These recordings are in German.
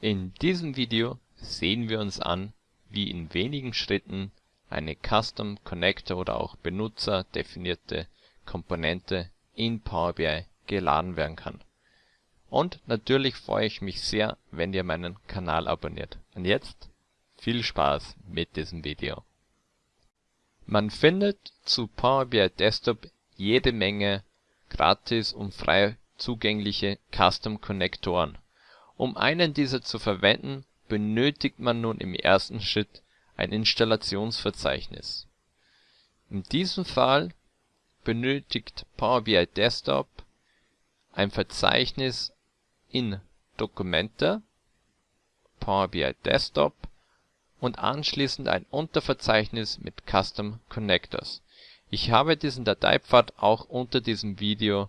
In diesem Video sehen wir uns an, wie in wenigen Schritten eine Custom Connector oder auch benutzerdefinierte Komponente in Power BI geladen werden kann. Und natürlich freue ich mich sehr, wenn ihr meinen Kanal abonniert. Und jetzt viel Spaß mit diesem Video. Man findet zu Power BI Desktop jede Menge gratis und frei zugängliche Custom Konnektoren. Um einen dieser zu verwenden, benötigt man nun im ersten Schritt ein Installationsverzeichnis. In diesem Fall benötigt Power BI Desktop ein Verzeichnis in Dokumente Power BI Desktop und anschließend ein Unterverzeichnis mit Custom Connectors. Ich habe diesen Dateipfad auch unter diesem Video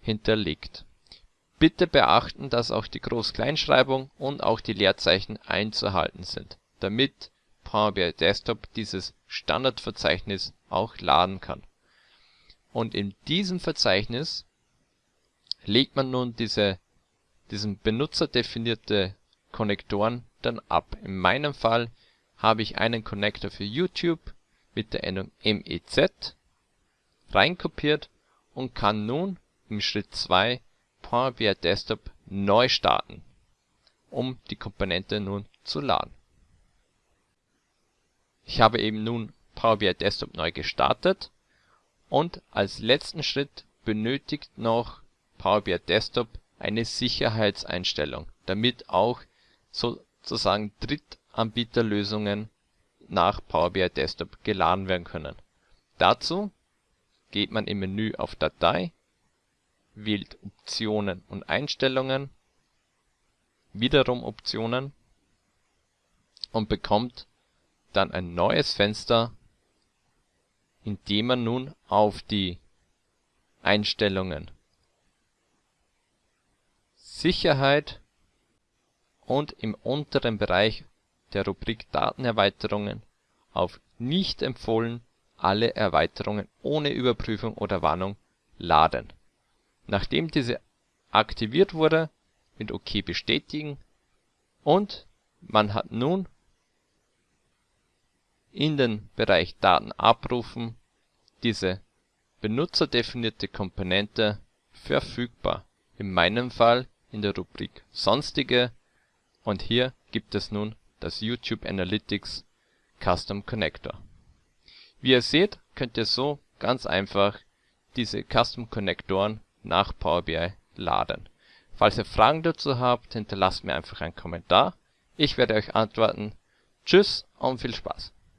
hinterlegt. Bitte beachten, dass auch die Groß-Kleinschreibung und auch die Leerzeichen einzuhalten sind, damit Power BI Desktop dieses Standardverzeichnis auch laden kann. Und in diesem Verzeichnis legt man nun diese diesen benutzerdefinierte Konnektoren dann ab. In meinem Fall habe ich einen Connector für YouTube mit der Endung MEZ reinkopiert und kann nun im Schritt 2 Power BI Desktop neu starten, um die Komponente nun zu laden. Ich habe eben nun Power BI Desktop neu gestartet und als letzten Schritt benötigt noch Power BI Desktop eine Sicherheitseinstellung, damit auch sozusagen Drittanbieterlösungen nach Power BI Desktop geladen werden können. Dazu geht man im Menü auf Datei, wählt Optionen und Einstellungen, wiederum Optionen und bekommt dann ein neues Fenster, in dem man nun auf die Einstellungen Sicherheit und im unteren Bereich der Rubrik Datenerweiterungen auf Nicht empfohlen alle Erweiterungen ohne Überprüfung oder Warnung laden. Nachdem diese aktiviert wurde, mit OK bestätigen und man hat nun in den Bereich Daten abrufen diese benutzerdefinierte Komponente verfügbar. In meinem Fall in der Rubrik Sonstige und hier gibt es nun das YouTube Analytics Custom Connector. Wie ihr seht, könnt ihr so ganz einfach diese Custom Konnektoren nach Power BI laden. Falls ihr Fragen dazu habt, hinterlasst mir einfach einen Kommentar. Ich werde euch antworten. Tschüss und viel Spaß!